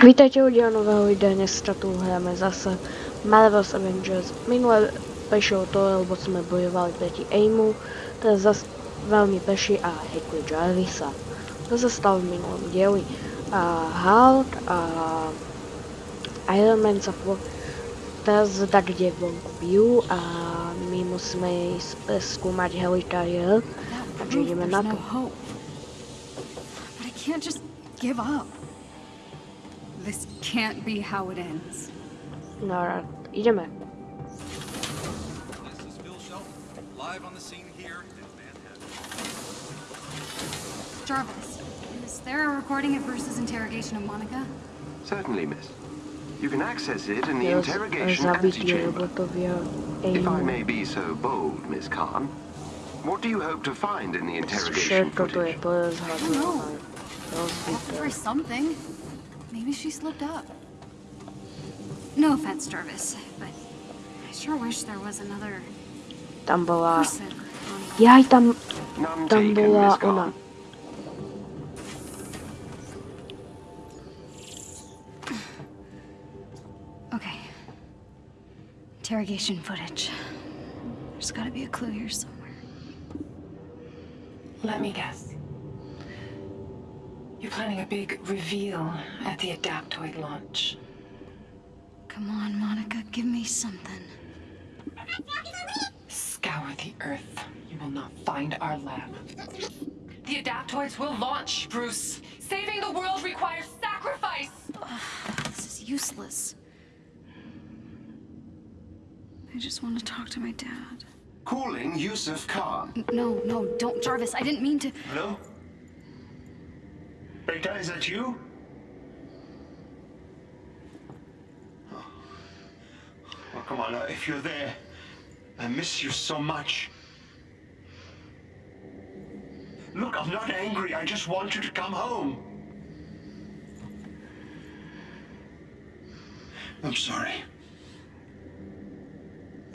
Vítajte u nového videa, dneska tu hrajeme zase Marvel's Avengers. Minule pešlo to, lebo sme bojovali proti Aimu, teraz zase veľmi peši a hekli Jarvisa. To sa stalo v minulom dieli. A Hulk a Iron Man sa po... teraz tak kde vonku bijú a my musíme ísť preskúmať helikariér, takže ideme na to. But I can't just. This can't be how it ends. No, ideme. This is Phil Shelton, live on the scene here in Manhattan. Jarvis, is there a recording of Bruce's interrogation of Monica? Certainly, miss. You can access it in the Teraz interrogation zabitie antechamber. If I may be so bold, Miss Khan, what do you hope to find in the interrogation Všetko tu je footage? porozhadzované. Have to Rozbité. something. Maybe she slipped up. No offense, Jarvis, but I sure wish there was another Tam bola... person on Jaj, tam, None tam taken, bola Miss ona. Khan. Okay. Interrogation footage. There's gotta be a clue here somewhere. Let me guess. You're planning a big reveal at the Adaptoid launch. Come on, Monica, give me something. Scour the Earth. You will not find our lab. The Adaptoids will launch, Bruce. Saving the world requires sacrifice. This is useless. I just want to talk to my dad. Calling Yusuf Khan. N- No, no, don't, Jarvis. I didn't mean to. Hello? Beta, is that you? Oh, come on, uh, if you're there, I miss you so much. Look, I'm not angry. I just want you to come home. I'm sorry.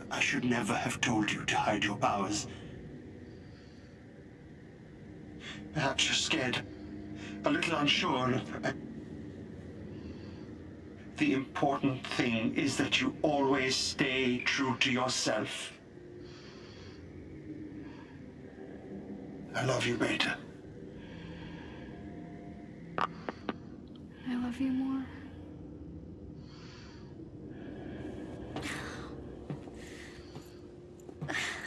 I should never have told you to hide your powers. Perhaps you're scared, a little unsure. Uh, The important thing is that you always stay true to yourself. I love you, Beta. I love you more.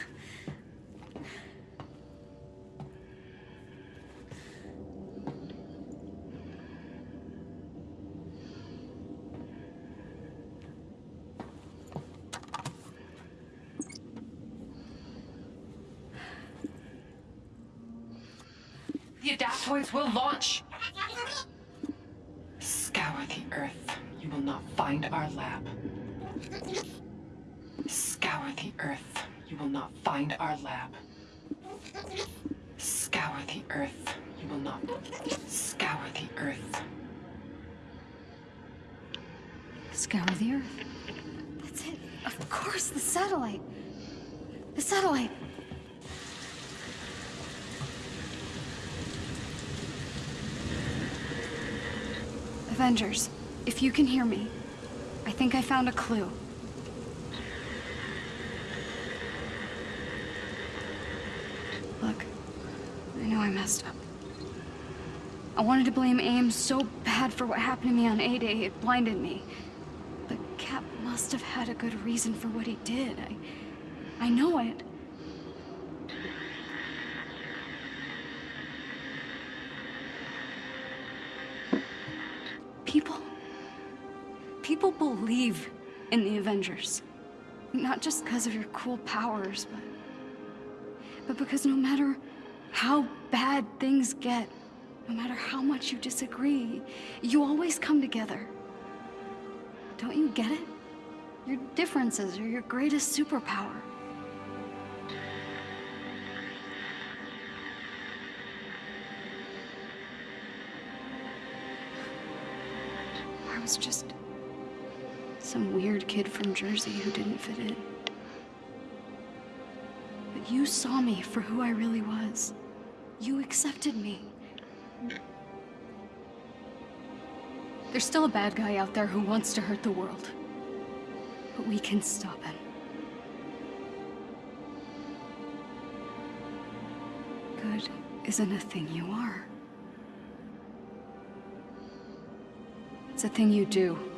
The Adaptoids will launch. Scour the Earth. You will not find our lab. Scour the Earth. You will not find our lab. Scour the Earth. You will not. Scour the Earth. Scour the earth. That's it. Of course, the satellite. The satellite. Avengers, if you can hear me, I think I found a clue. Look, I know I messed up. I wanted to blame AIM so bad for what happened to me on A-Day, it blinded me. But Cap must have had a good reason for what he did. I, I know it. People believe in the Avengers. Not just because of your cool powers, but, but because no matter how bad things get, no matter how much you disagree, you always come together. Don't you get it? Your differences are your greatest superpower. I was just some weird kid from Jersey who didn't fit in. But you saw me for who I really was. You accepted me. There's still a bad guy out there who wants to hurt the world. But we can stop him. Good isn't a thing you are. It's a thing you do.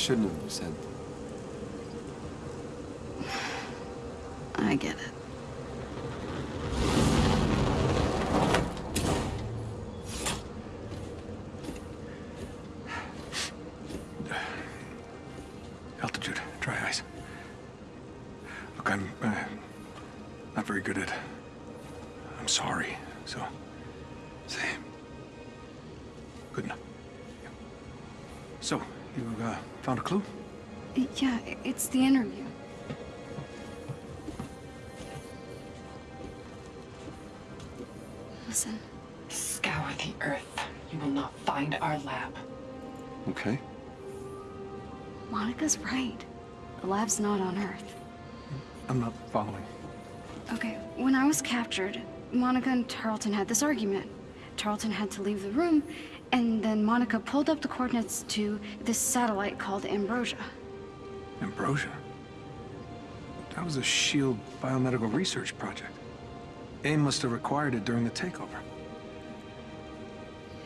Shouldn't have said. It's the interview. Listen, Scour the earth. You will not find our lab. Okay. Monica's right. The lab's not on Earth. I'm not following. Okay, when I was captured, Monica and Tarleton had this argument. Tarleton had to leave the room, and then Monica pulled up the coordinates to this satellite called Ambrosia. Ambrosia. That was a SHIELD biomedical research project. AIM must have required it during the takeover.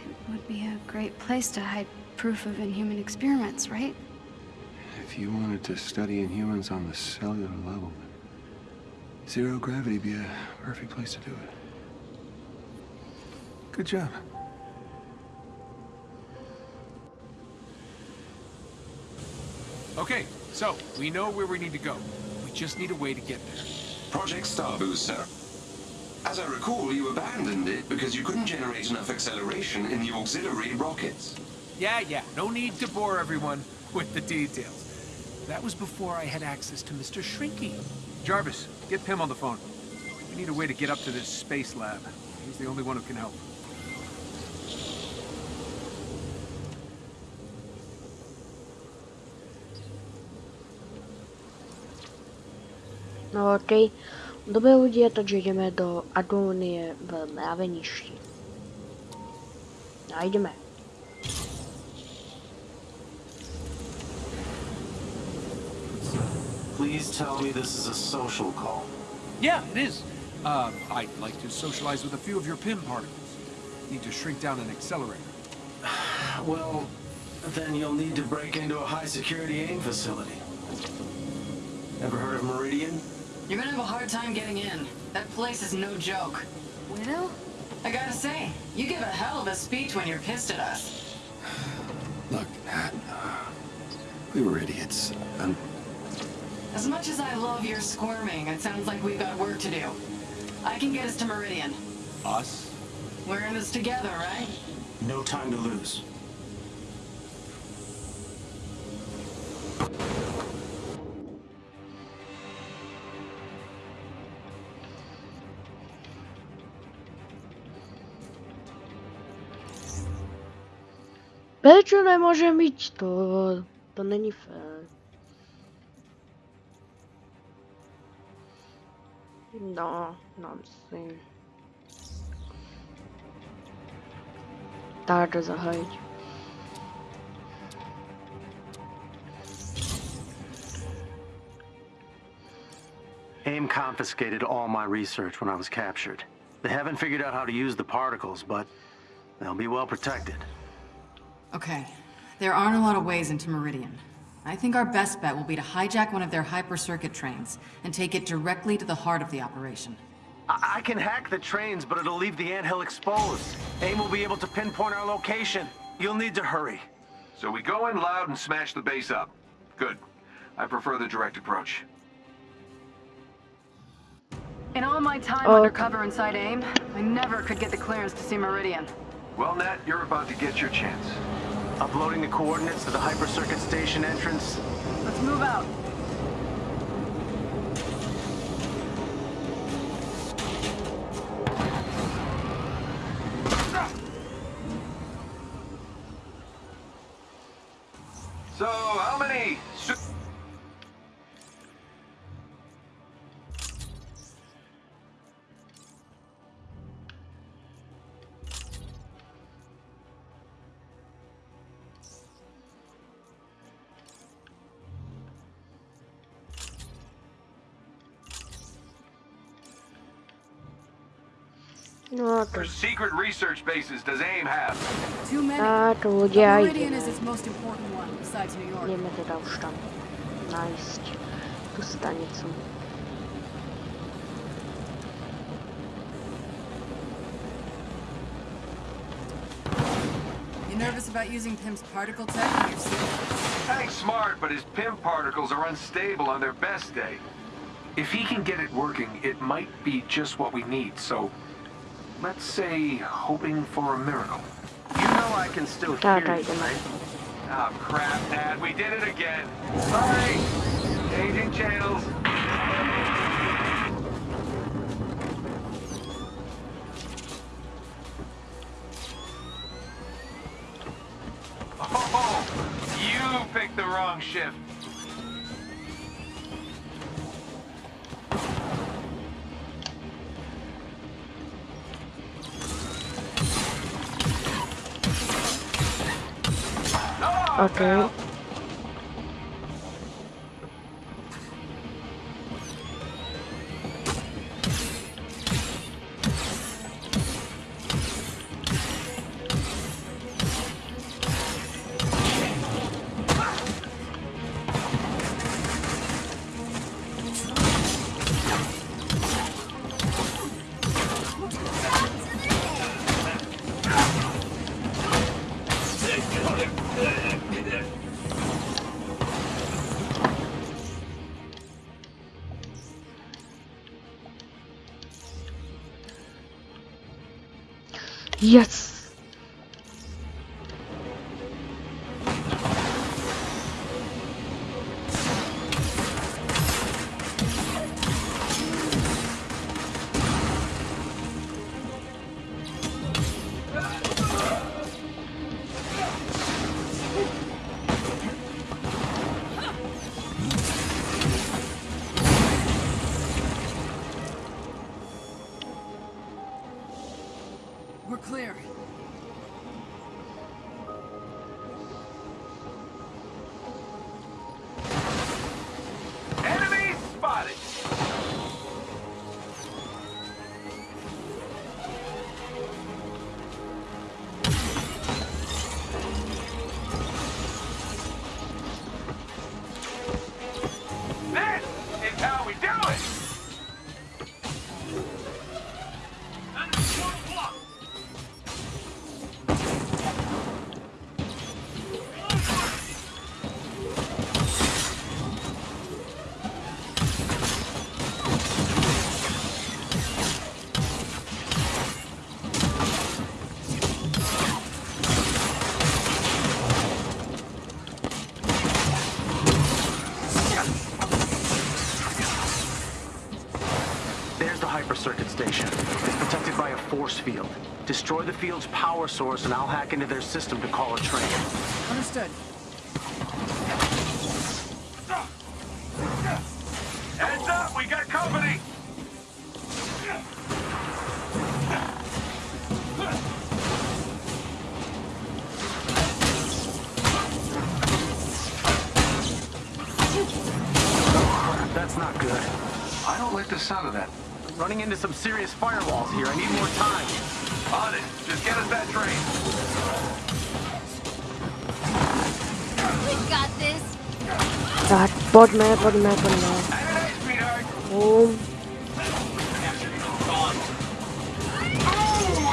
It would be a great place to hide proof of inhuman experiments, right? If you wanted to study inhumans on the cellular level, zero gravity would be a perfect place to do it. Good job. Okay, so we know where we need to go. We just need a way to get there. Project Starboost, sir. As I recall, you abandoned it because you couldn't generate enough acceleration in the auxiliary rockets. Yeah, yeah, no need to bore everyone with the details. That was before I had access to Mr. Shrinky. Jarvis, get Pym on the phone. We need a way to get up to this space lab. He's the only one who can help. No okej. Dobré lidi, takže jdeme do Adonie v mraveništi. A jdeme. Please tell me this is a social call. Yeah, it is. Uh, I'd like to socialize with a few of your Pym particles. Need to shrink down an accelerator. Well, then you'll need to break into a high-security AIM facility. Ever heard of Meridian? You're gonna have a hard time getting in. That place is no joke. Widow? I gotta say, you give a hell of a speech when you're pissed at us. Look, Nat, we were idiots. And As much as I love your squirming, it sounds like we've got work to do. I can get us to Meridian. Us? We're in this together, right? No time to lose. Prečo nemôžem byť to? To není fér. No, dám si. Tak zahájiť. AIM confiscated all my research when I was captured. They haven't figured out how to use the particles, but they'll be well protected. Okay, there aren't a lot of ways into Meridian. I think our best bet will be to hijack one of their hyper-circuit trains and take it directly to the heart of the operation. I, I can hack the trains, but it'll leave the anthill exposed. AIM will be able to pinpoint our location. You'll need to hurry. So we go in loud and smash the base up. Good. I prefer the direct approach. In all my time Oh. undercover inside AIM, I never could get the clearance to see Meridian. Well, Nat, you're about to get your chance. Uploading the coordinates to the Hyper Circuit Station entrance. Let's move out. No to secret research bases does AIM have? Too many. a to But ľudia Meridian ideme. is its most important one, besides New York. Ideme teda už tam nájsť tú. You nervous about using Pym's particle tech on your suit? Hank's smart, but his Pym particles are unstable on their best day. If he can get it working, it might be just what we need, so... Let's say, hoping for a miracle. You know I can still hear you, right? Oh, crap, Dad. We did it again. Sorry. Changing channels. Oh, you picked the wrong shift. Oh, Yes! Field. Destroy the field's power source and I'll hack into their system to call a train. Understood. Heads up, we got company. That's not good. I don't like the sound of that. Running into some serious firewalls here. I need more time. On it. Just get us that train. We got this. Tak, poďme, poďme, poďme. Hey, sweetheart. Bum. Ooh,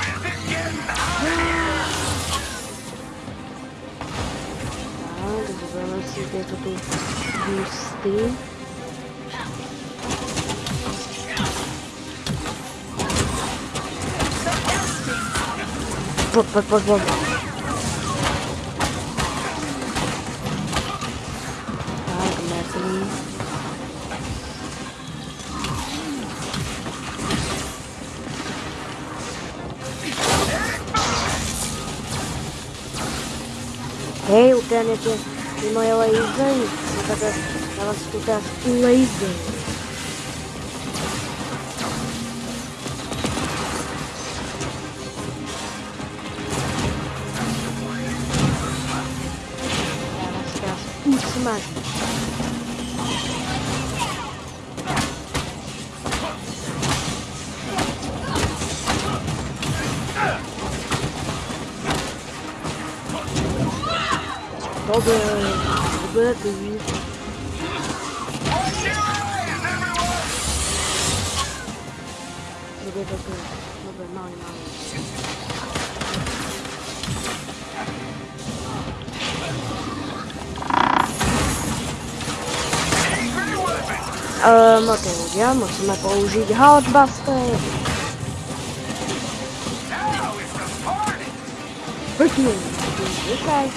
is it getting hot in here? Tak, zoberieme bot, bot, bot, bot. Tá, começa ali. Ei, o planeta, irmão, ela é. Ela escuta laser. Ľudia, musíme použiť Hotbuster. Pekne, okay.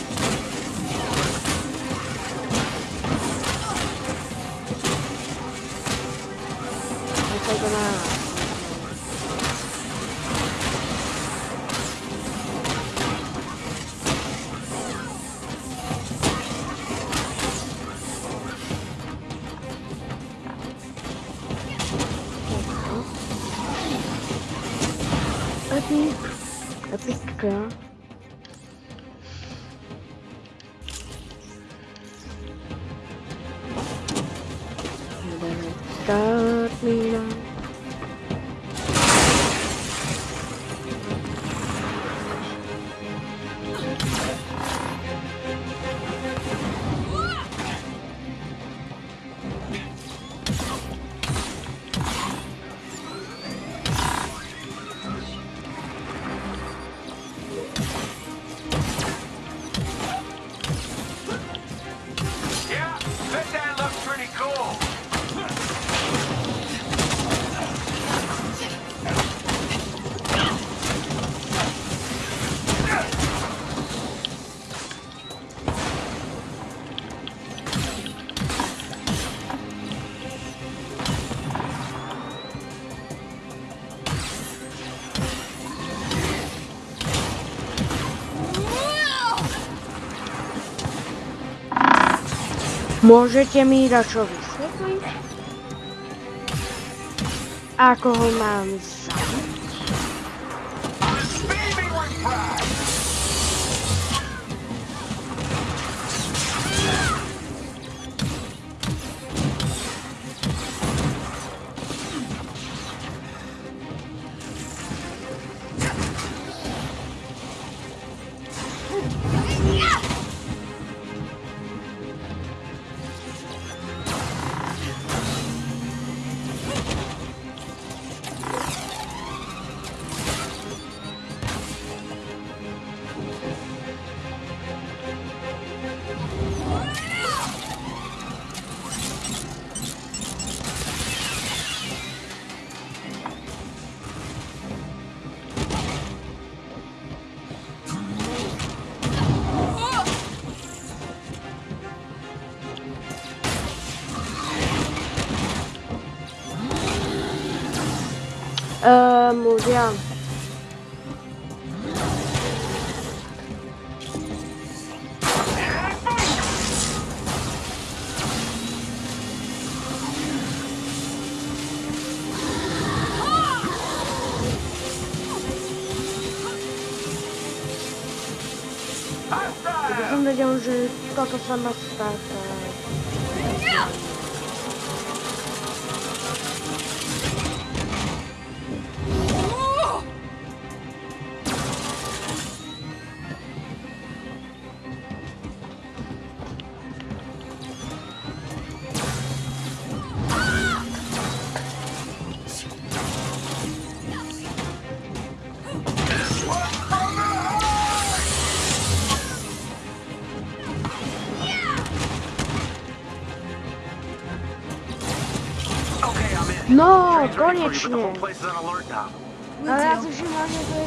Môžete mi dačo vysvetliť? Ako ho mám Vamos, Ian. Wygląda, że tylko só sama stara. Alert now. Ale ja si všimám, že to je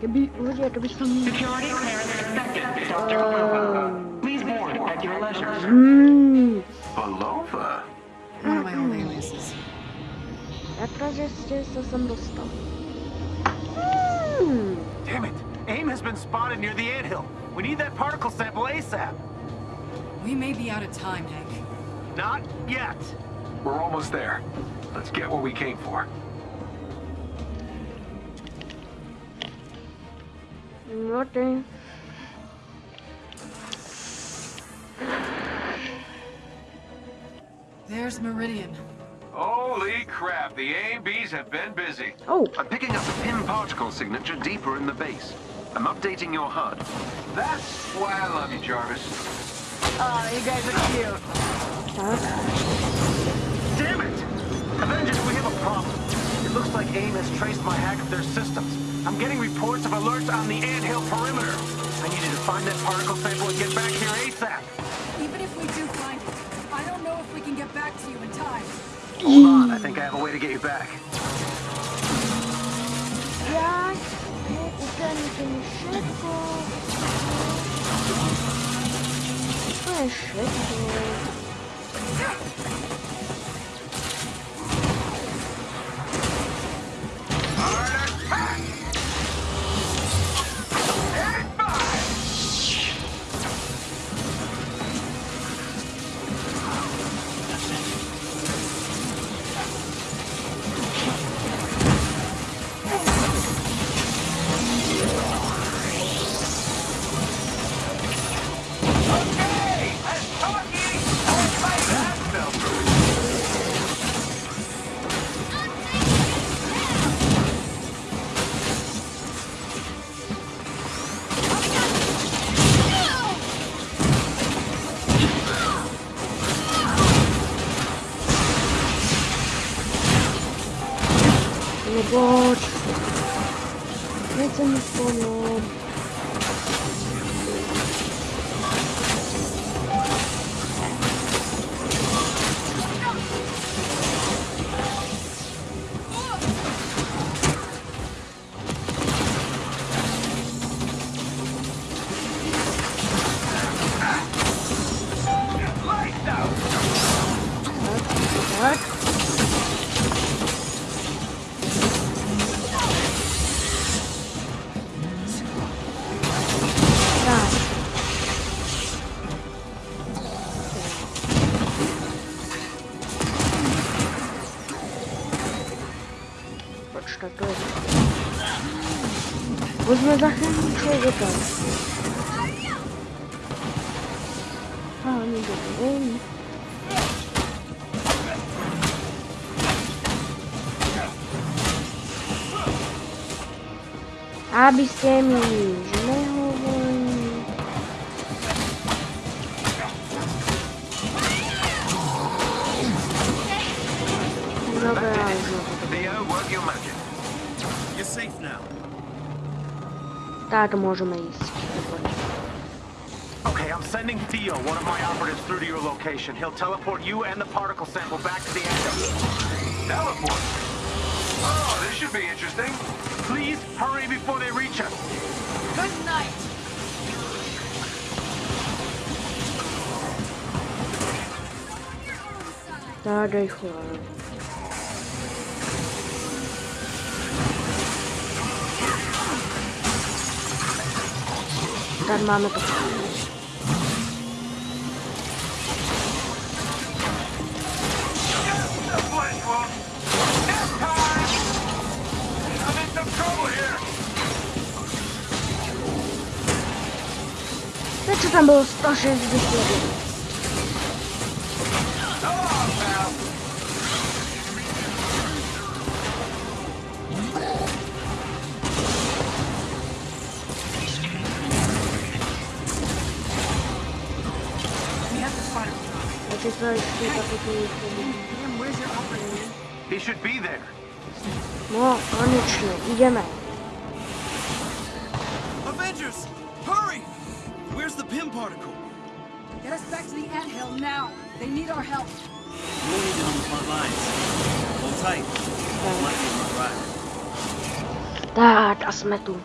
Keby, ľudia, keby som... Security clearance accepted, Dr. Belova. Please board at your leisure. Belova? One of my old aliases. akože ste sa sem dostal. Hmm, Damn it! AIM has been spotted near the anthill. We need that particle sample ASAP. We may be out of time, Hank. Not yet. We're almost there. Let's get what we came for. OK. There's Meridian. Holy crap, the A&Bs have been busy. Oh, I'm picking up a Pym particle signature deeper in the base. I'm updating your HUD. That's why I love you, Jarvis. Ah, you guys are cute. tak. Damn it! Avengers, we have a problem. It looks like AIM has traced my hack of their systems. I'm getting reports of alerts on the anthill perimeter. I need you to find that particle sample and get back here ASAP. Even if we do find it, I don't know if we can get back to you in time. Hold on, I think I have a way to get you back. Jak uczęcie mi szybko. To jest zachęcić człowieka. A, nie wiem. Tak, môžeme ísť. Okay, I'm sending Theo, one of my operatives, through to your location. He'll teleport you and the particle sample back to the anthill. Teleport. Oh, this should be interesting. Please hurry before they reach us. Good night! Tak, rýchlo. Tam mamy to. Znaczy tam było 161. Znaleźć kilka takich... Jim, where's your operator? He should be there. No, koniecznie, idziemy. Avengers! Hurry! Where's the Pym particle? Get us back to the anthill now. They need our help. We'll need it on the front lines. Hold tight. Might be on the drive. Tak, a jsme tu.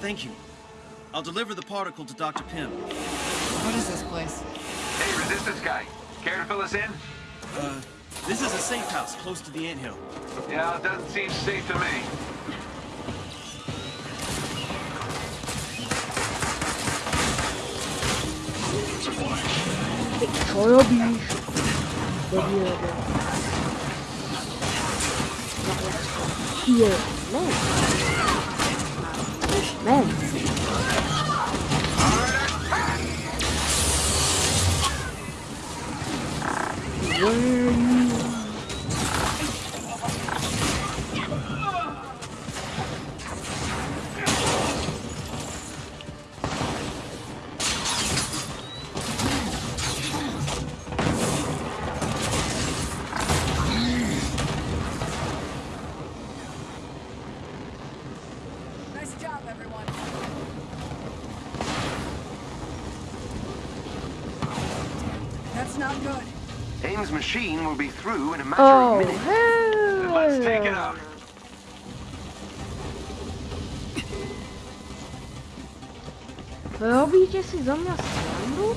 Thank you. I'll deliver the particle to Dr. Pym. What is this place? Hey, resistance guy. Care to fill us in? Uh, this is a safe house close to the anthill. Yeah, it doesn't seem safe to me. Ty co robisz? Debilu. Here, man. Man. Where through in a matter Oh, of minutes. hell. Let's take it out. Robíte si zo mňa srandu?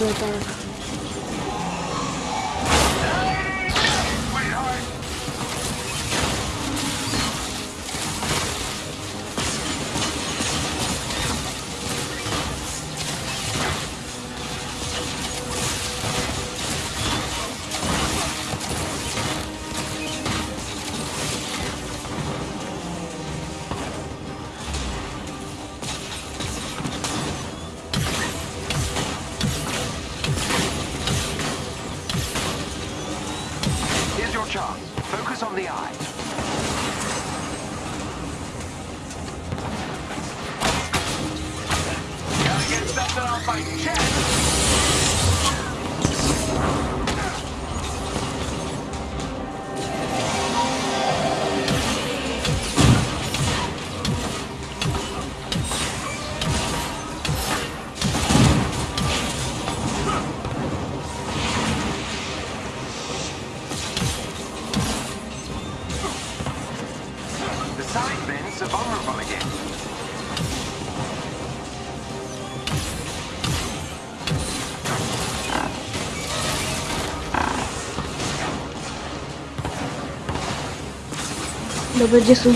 Up. Dobrý side bins are vulnerable again. Dobra, gdzie są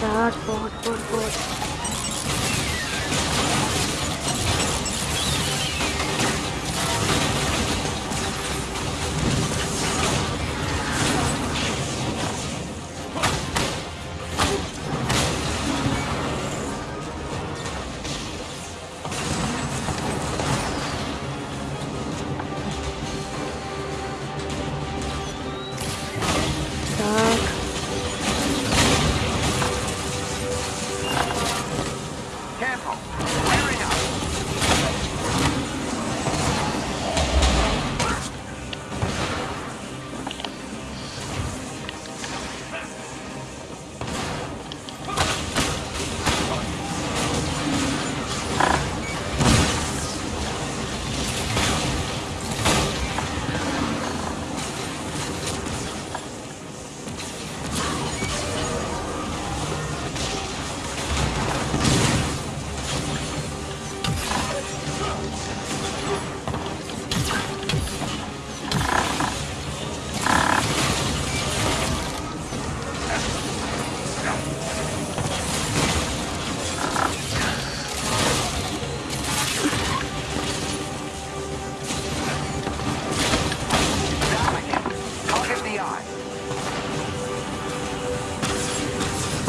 Tak, pochodź, pochodź, pochodź.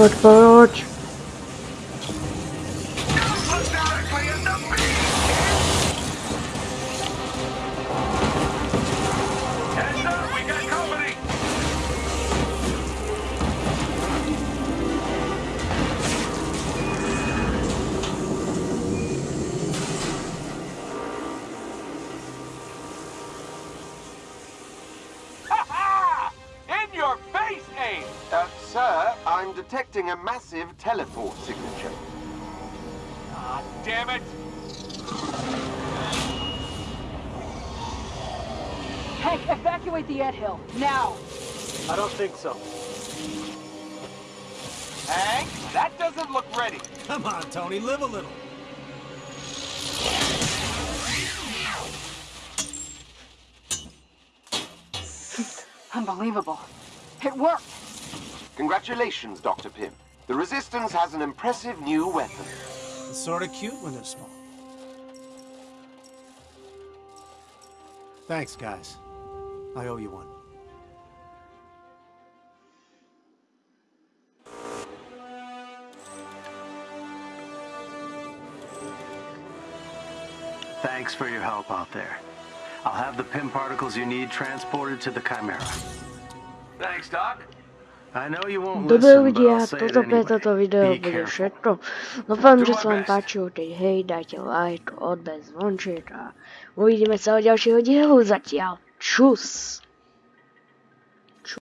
Poď, poď. Hank, evacuate the Ed Hill, now! I don't think so. Hank, that doesn't look ready. Come on, Tony, live a little. Unbelievable. It worked! Congratulations, Dr. Pym. The Resistance has an impressive new weapon. It's sort of cute when they're small. Thanks, guys. I owe you one. Thanks for your help out there. I'll have the Pym particles you need transported to the Chimera. Thanks, Doc. I know you won't Dobre listen, but ľudia, I'll say it toto pre anyway. toto video Be bude careful. všetko. Dúfam, Do že my sa vám best. páčilo, keď hej, dajte like, odber, zvonček a uvidíme sa o ďalšieho dielu zatiaľ. Čus!